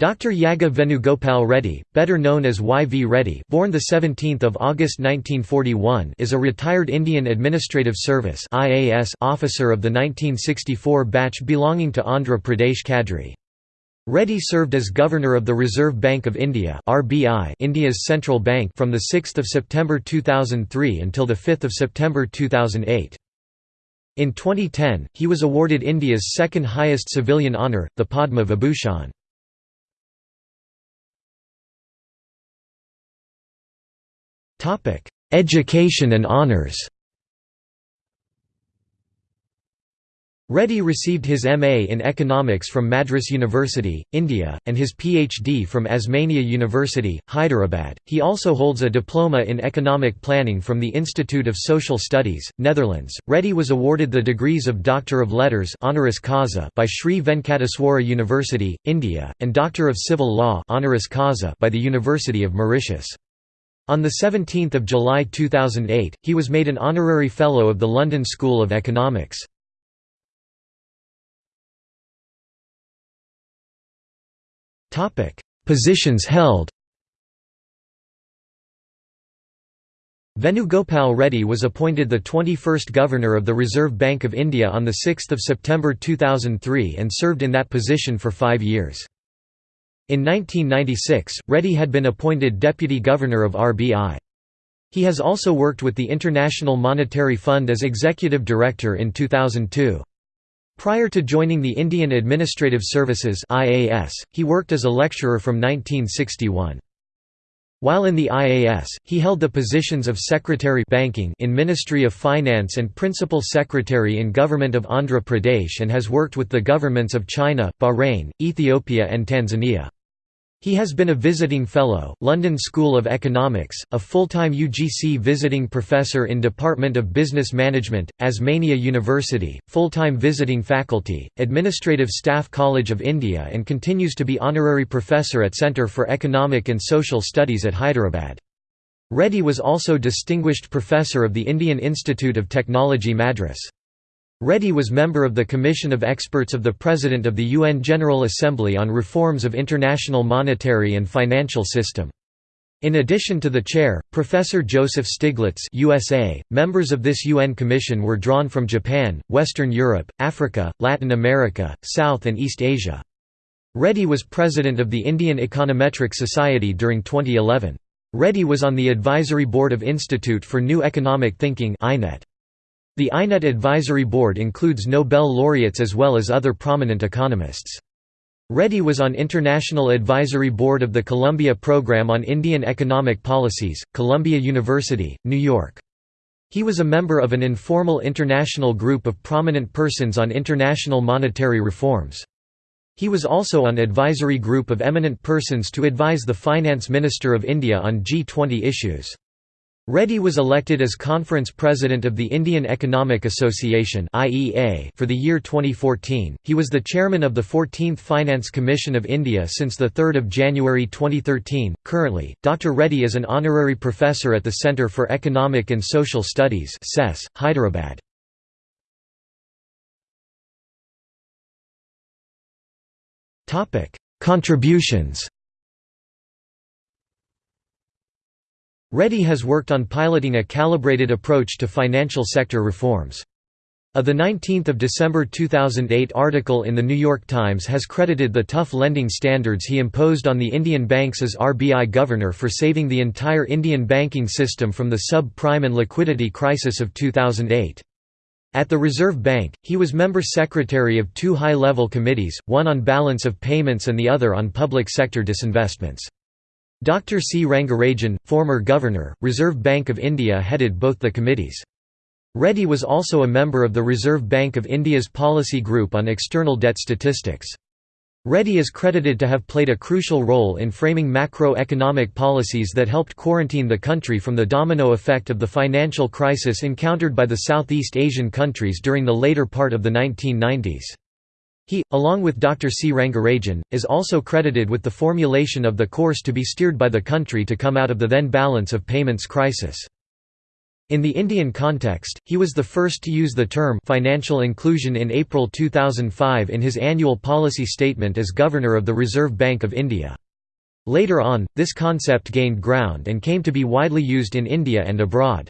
Dr. Yaga Venugopal Reddy, better known as Y. V. Reddy born 17 August 1941 is a retired Indian Administrative Service officer of the 1964 batch belonging to Andhra Pradesh cadre. Reddy served as Governor of the Reserve Bank of India India's central bank from 6 September 2003 until 5 September 2008. In 2010, he was awarded India's second highest civilian honour, the Padma Vibhushan. Topic: Education and honors. Reddy received his MA in Economics from Madras University, India, and his PhD from Osmania University, Hyderabad. He also holds a diploma in economic planning from the Institute of Social Studies, Netherlands. Reddy was awarded the degrees of Doctor of Letters honoris causa by Sri Venkateswara University, India, and Doctor of Civil Law honoris causa by the University of Mauritius. On 17 July 2008, he was made an honorary Fellow of the London School of Economics. Positions held Venugopal Reddy was appointed the 21st Governor of the Reserve Bank of India on 6 September 2003 and served in that position for five years. In 1996, Reddy had been appointed Deputy Governor of RBI. He has also worked with the International Monetary Fund as Executive Director in 2002. Prior to joining the Indian Administrative Services (IAS), he worked as a lecturer from 1961. While in the IAS, he held the positions of Secretary Banking in Ministry of Finance and Principal Secretary in Government of Andhra Pradesh and has worked with the governments of China, Bahrain, Ethiopia and Tanzania. He has been a visiting fellow, London School of Economics, a full-time UGC visiting professor in Department of Business Management, Osmania University, full-time visiting faculty, Administrative Staff College of India and continues to be honorary professor at Centre for Economic and Social Studies at Hyderabad. Reddy was also distinguished professor of the Indian Institute of Technology Madras. Reddy was member of the Commission of Experts of the President of the UN General Assembly on reforms of international monetary and financial system. In addition to the chair, Professor Joseph Stiglitz USA, members of this UN commission were drawn from Japan, Western Europe, Africa, Latin America, South and East Asia. Reddy was president of the Indian Econometric Society during 2011. Reddy was on the advisory board of Institute for New Economic Thinking INET. The INET Advisory Board includes Nobel laureates as well as other prominent economists. Reddy was on International Advisory Board of the Columbia Program on Indian Economic Policies, Columbia University, New York. He was a member of an informal international group of prominent persons on international monetary reforms. He was also on advisory group of eminent persons to advise the Finance Minister of India on G20 issues. Reddy was elected as Conference President of the Indian Economic Association for the year 2014. He was the chairman of the 14th Finance Commission of India since 3 January 2013. Currently, Dr. Reddy is an honorary professor at the Centre for Economic and Social Studies, Hyderabad. Contributions Reddy has worked on piloting a calibrated approach to financial sector reforms. A 19 December 2008 article in The New York Times has credited the tough lending standards he imposed on the Indian banks as RBI governor for saving the entire Indian banking system from the sub-prime and liquidity crisis of 2008. At the Reserve Bank, he was member secretary of two high-level committees, one on balance of payments and the other on public sector disinvestments. Dr. C. Rangarajan, former governor, Reserve Bank of India headed both the committees. Reddy was also a member of the Reserve Bank of India's policy group on external debt statistics. Reddy is credited to have played a crucial role in framing macroeconomic policies that helped quarantine the country from the domino effect of the financial crisis encountered by the Southeast Asian countries during the later part of the 1990s. He, along with Dr. C. Rangarajan, is also credited with the formulation of the course to be steered by the country to come out of the then balance of payments crisis. In the Indian context, he was the first to use the term financial inclusion in April 2005 in his annual policy statement as Governor of the Reserve Bank of India. Later on, this concept gained ground and came to be widely used in India and abroad.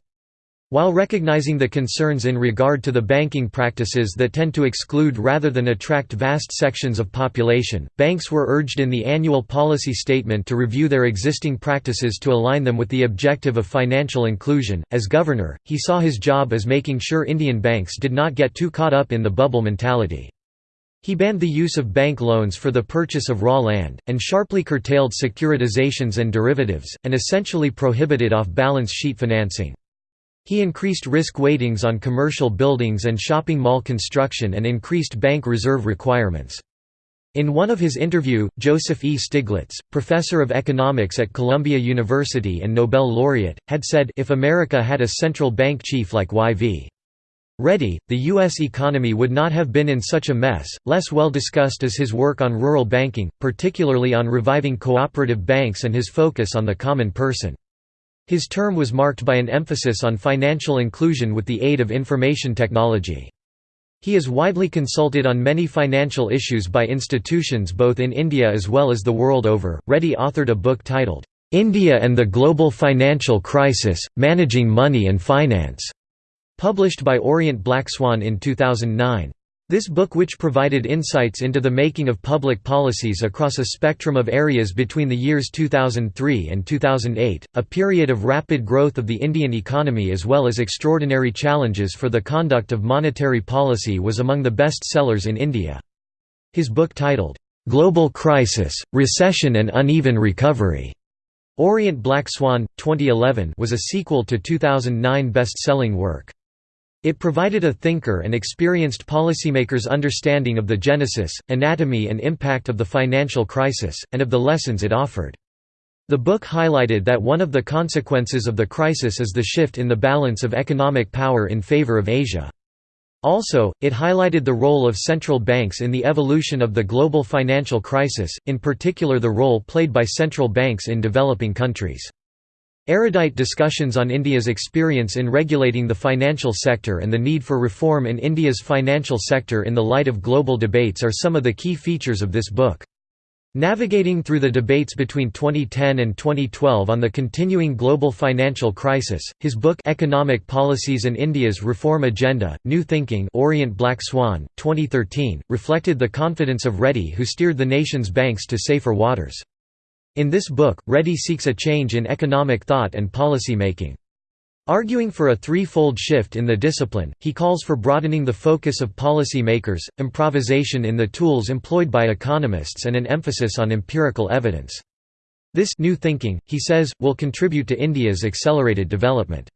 While recognizing the concerns in regard to the banking practices that tend to exclude rather than attract vast sections of population, banks were urged in the annual policy statement to review their existing practices to align them with the objective of financial inclusion. As governor, he saw his job as making sure Indian banks did not get too caught up in the bubble mentality. He banned the use of bank loans for the purchase of raw land, and sharply curtailed securitizations and derivatives, and essentially prohibited off-balance sheet financing. He increased risk weightings on commercial buildings and shopping mall construction and increased bank reserve requirements. In one of his interview, Joseph E. Stiglitz, professor of economics at Columbia University and Nobel laureate, had said, if America had a central bank chief like Y.V. Reddy, the U.S. economy would not have been in such a mess. Less well discussed is his work on rural banking, particularly on reviving cooperative banks and his focus on the common person. His term was marked by an emphasis on financial inclusion with the aid of information technology. He is widely consulted on many financial issues by institutions both in India as well as the world over. Reddy authored a book titled, India and the Global Financial Crisis Managing Money and Finance, published by Orient Black Swan in 2009. This book which provided insights into the making of public policies across a spectrum of areas between the years 2003 and 2008, a period of rapid growth of the Indian economy as well as extraordinary challenges for the conduct of monetary policy was among the best sellers in India. His book titled, "'Global Crisis, Recession and Uneven Recovery' Orient Black Swan, 2011 was a sequel to 2009 best-selling work. It provided a thinker and experienced policymaker's understanding of the genesis, anatomy and impact of the financial crisis, and of the lessons it offered. The book highlighted that one of the consequences of the crisis is the shift in the balance of economic power in favor of Asia. Also, it highlighted the role of central banks in the evolution of the global financial crisis, in particular the role played by central banks in developing countries. Erudite discussions on India's experience in regulating the financial sector and the need for reform in India's financial sector in the light of global debates are some of the key features of this book. Navigating through the debates between 2010 and 2012 on the continuing global financial crisis, his book Economic Policies and India's Reform Agenda, New Thinking Orient Black Swan, 2013, reflected the confidence of Reddy who steered the nation's banks to safer waters. In this book, Reddy seeks a change in economic thought and policy making. Arguing for a threefold shift in the discipline, he calls for broadening the focus of policy makers, improvisation in the tools employed by economists and an emphasis on empirical evidence. This new thinking, he says, will contribute to India's accelerated development.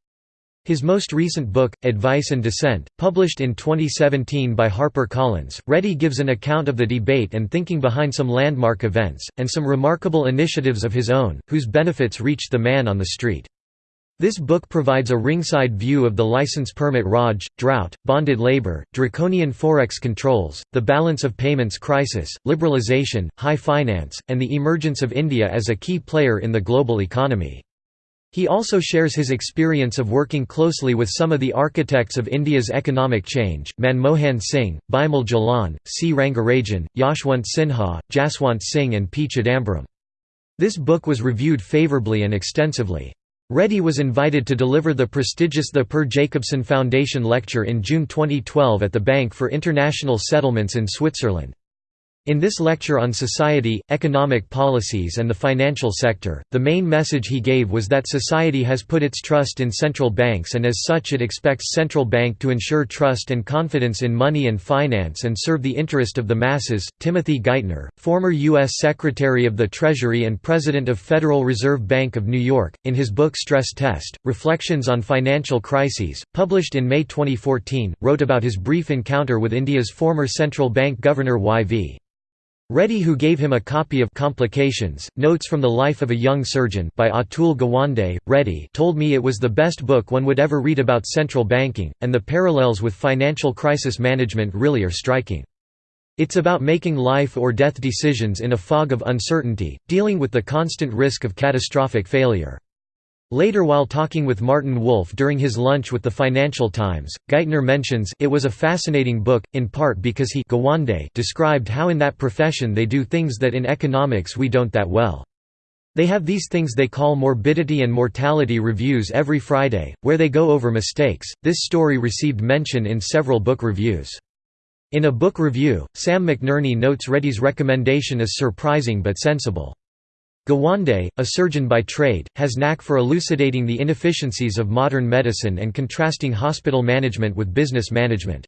His most recent book, Advice and Dissent, published in 2017 by HarperCollins, Reddy gives an account of the debate and thinking behind some landmark events, and some remarkable initiatives of his own, whose benefits reached the man on the street. This book provides a ringside view of the license permit Raj, drought, bonded labor, draconian forex controls, the balance of payments crisis, liberalization, high finance, and the emergence of India as a key player in the global economy. He also shares his experience of working closely with some of the architects of India's economic change, Manmohan Singh, Bimal Jalan, C. Rangarajan, Yashwant Sinha, Jaswant Singh and P. Chidambaram. This book was reviewed favourably and extensively. Reddy was invited to deliver the prestigious The Per Jacobsson Foundation Lecture in June 2012 at the Bank for International Settlements in Switzerland. In this lecture on society, economic policies and the financial sector, the main message he gave was that society has put its trust in central banks and as such it expects central bank to ensure trust and confidence in money and finance and serve the interest of the masses. Timothy Geithner, former U.S. Secretary of the Treasury and President of Federal Reserve Bank of New York, in his book Stress Test, Reflections on Financial Crises, published in May 2014, wrote about his brief encounter with India's former central bank governor Y.V. Reddy who gave him a copy of Complications, Notes from the Life of a Young Surgeon by Atul Gawande, Reddy told me it was the best book one would ever read about central banking, and the parallels with financial crisis management really are striking. It's about making life or death decisions in a fog of uncertainty, dealing with the constant risk of catastrophic failure. Later while talking with Martin Wolf during his lunch with the Financial Times, Geithner mentions, it was a fascinating book, in part because he described how in that profession they do things that in economics we don't that well. They have these things they call morbidity and mortality reviews every Friday, where they go over mistakes. This story received mention in several book reviews. In a book review, Sam McNerney notes Reddy's recommendation as surprising but sensible. Gawande, a surgeon by trade, has knack for elucidating the inefficiencies of modern medicine and contrasting hospital management with business management.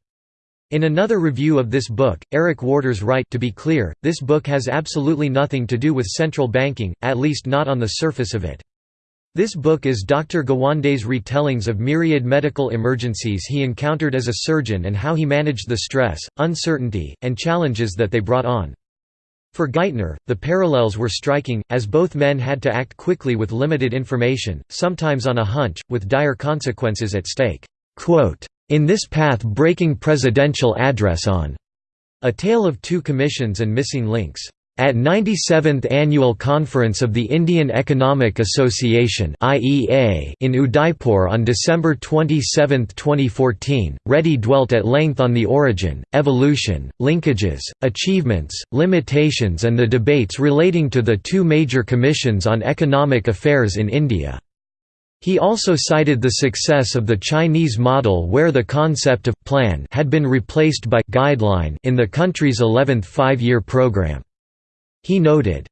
In another review of this book, Eric Waters write to be clear, this book has absolutely nothing to do with central banking, at least not on the surface of it. This book is Dr. Gawande's retellings of myriad medical emergencies he encountered as a surgeon and how he managed the stress, uncertainty, and challenges that they brought on. For Geithner, the parallels were striking, as both men had to act quickly with limited information, sometimes on a hunch, with dire consequences at stake. In this path-breaking presidential address on A Tale of Two Commissions and Missing Links at 97th Annual Conference of the Indian Economic Association in Udaipur on December 27, 2014, Reddy dwelt at length on the origin, evolution, linkages, achievements, limitations and the debates relating to the two major commissions on economic affairs in India. He also cited the success of the Chinese model where the concept of «plan» had been replaced by «guideline» in the country's 11th five-year program. He noted,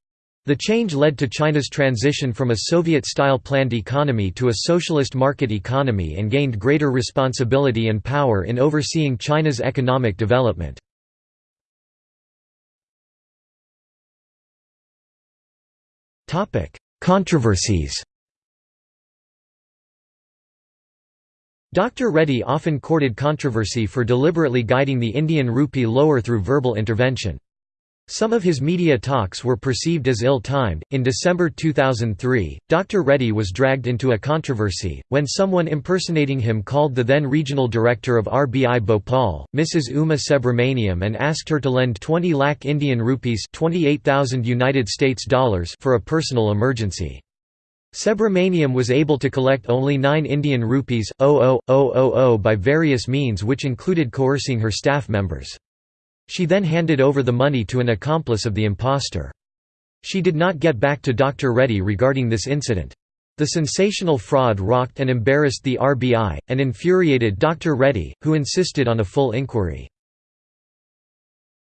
the change led to China's transition from a Soviet-style planned economy to a socialist market economy and gained greater responsibility and power in overseeing China's economic development. Controversies Dr. Reddy often courted controversy for deliberately guiding the Indian rupee lower through verbal intervention. Some of his media talks were perceived as ill-timed. In December 2003, Dr. Reddy was dragged into a controversy when someone impersonating him called the then regional director of RBI Bhopal, Mrs. Uma Subramaniam, and asked her to lend 20 lakh Indian rupees, 28,000 United States dollars for a personal emergency. Subramaniam was able to collect only 9 Indian rupees, 00000 by various means which included coercing her staff members. She then handed over the money to an accomplice of the impostor. She did not get back to Dr. Reddy regarding this incident. The sensational fraud rocked and embarrassed the RBI, and infuriated Dr. Reddy, who insisted on a full inquiry.